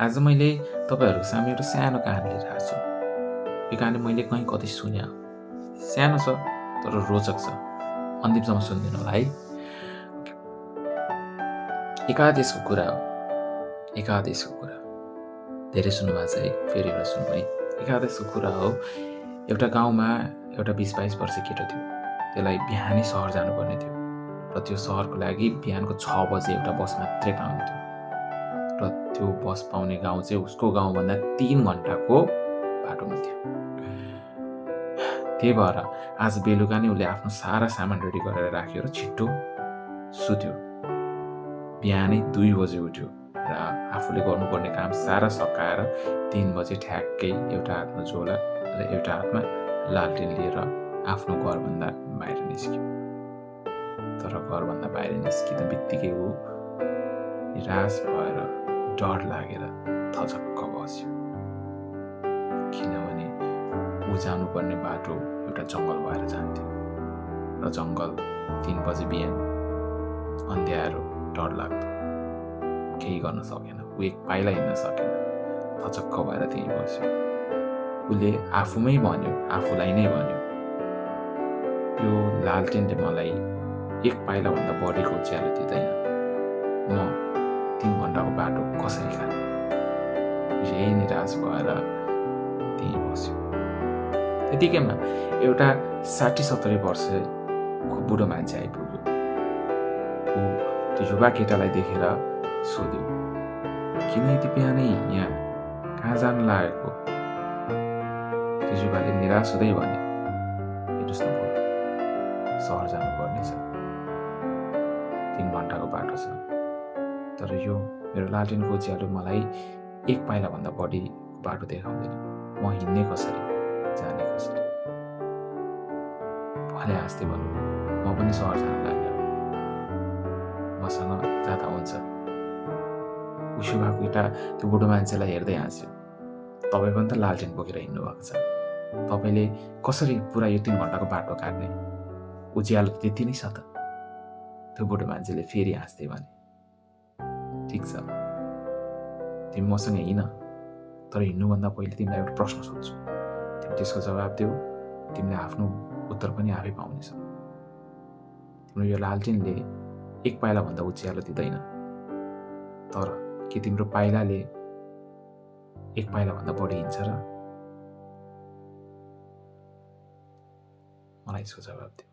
आज मैले तपाईँहरूको सामु एउटा सानो कहानी लिएर आएको छु। यो कहानी मैले कहीँ कतै सुने। सानो छ तर रोचक छ। अन्तिमसम्म सुनिदिनु होला है? एकादेशको कुरा हो। एकादेशको कुरा। धेरै सुन्नुभएको छ है? फेरि एउटा सुन्नु है? एकादेशको कुरा हो। एउटा गाउँमा एउटा बिस बाइस वर्ष केटो थियो। त्यसलाई बिहानै सहर जानुपर्ने थियो। र त्यो सहरको लागि बिहानको छ बजे एउटा बस मात्रै पाउँथ्यो। र त्यो बस पाउने गाउँ चाहिँ उसको गाउँभन्दा तिन घन्टाको बाटोमा थियो। त्यही भएर आज बेलुका नै उसले आफ्नो सारा सामान रेडी गरेर राख्यो र छिट्टो सुत्यो। बिहानै दुई बजे उठ्यो र आफूले गर्नुपर्ने काम सारा सकाएर तिन बजे ठ्याक्कै एउटा हातमा झोला र एउटा हातमा लालटेन लिएर आफ्नो घरभन्दा बाहिर निस्क्यो। तर घरभन्दा बाहिर निस्किँदा बित्तिकै ऊ निराश भएर डर लागेर थचक्क बस्यो। किनभने ऊ जानुपर्ने बाटो एउटा जङ्गल भएर जान्थ्यो र जङ्गल तिन बजे बिहान अन्ध्यारो डर लाग्दो केही गर्न सकेन। ऊ एक पाइला हिँड्न सकेन। थचक्क भएर त्यहीँ बस्यो। उसले आफूमै भन्यो आफूलाई नै भन्यो यो लालटेनले मलाई एक पाइलाभन्दा बढीको उज्यालो दिँदैन। म बाटो कसरी खाने यही निराश भएर त्यहीँ बस्यो त्यतिकैमा एउटा साठी सत्तरी वर्षको बुढो मान्छे आइपुग्यो ऊ त्यो युवा केटालाई देखेर सोध्यो किन यति बिहानै यहाँ कहाँ जानु लागेको त्यो युवाले निराश हुँदै भने हेर्नुहोस् न सहर जानुपर्नेछ तिन घन्टाको बाटो छ तर यो मेरो लालटेनको उज्यालो मलाई एक पाइलाभन्दा बढी बाटो देखाउँदैन। म हिँड्ने कसरी? जाने कसरी? भले हाँस्दै भन्नु म पनि सहर जान लाग्यो। मसँग जाँदा हुन्छ उसो भएको केटा त्यो बुढो मान्छेलाई हेर्दै हाँस्यो तपाईँ पनि त लालटेन बोकेर हिँड्नु भएको छ। तपाईँले कसरी पुरा यो तिन घन्टाको बाटो काट्ने? उज्यालो त्यति नै छ त त्यो बुढो मान्छेले फेरि हाँस्दै भने ठिक छ तिमी मसँग हिँड तर हिँड्नुभन्दा पहिले तिमीलाई एउटा प्रश्न सोध्छु तिमी त्यसको जवाब देऊ तिमीले आफ्नो उत्तर पनि आफै पाउनेछौ तिम्रो यो लालटिनले एक पाइलाभन्दा उज्यालो दिँदैन तर के तिम्रो पाइलाले एक पाइलाभन्दा बढी हिँड्छ र मलाई यसको जवाब दियो